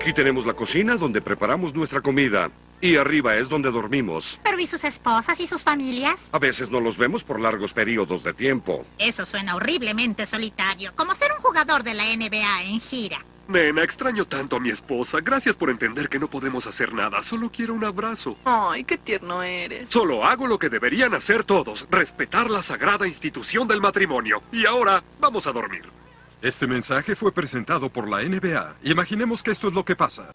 Aquí tenemos la cocina donde preparamos nuestra comida. Y arriba es donde dormimos. ¿Pero y sus esposas y sus familias? A veces no los vemos por largos periodos de tiempo. Eso suena horriblemente solitario, como ser un jugador de la NBA en gira. Nena, extraño tanto a mi esposa. Gracias por entender que no podemos hacer nada. Solo quiero un abrazo. Ay, qué tierno eres. Solo hago lo que deberían hacer todos. Respetar la sagrada institución del matrimonio. Y ahora, vamos a dormir. Este mensaje fue presentado por la NBA. Imaginemos que esto es lo que pasa.